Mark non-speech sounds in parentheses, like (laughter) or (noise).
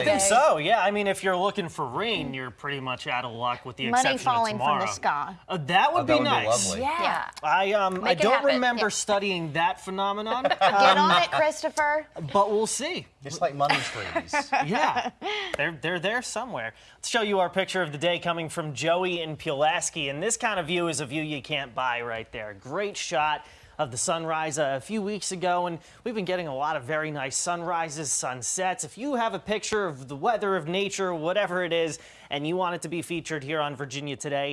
I think so. Yeah. I mean, if you're looking for rain, you're pretty much out of luck with the Money exception falling of from tomorrow. the sky. Uh, that would Oh, be that would be nice. lovely. Yeah. I um I Make it don't remember Yeah. studying that phenomenon, (laughs) Get um, on it, Christopher. but we'll see. Just like money trees. (laughs) Yeah, they're they're there somewhere. Let's show you our picture of the day coming from Joey in Pulaski, and this kind of view is a view you can't buy right there. Great shot of the sunrise uh, a few weeks ago, and we've been getting a lot of very nice sunrises, sunsets. If you have a picture of the weather, of nature, whatever it is, and you want it to be featured here on Virginia Today,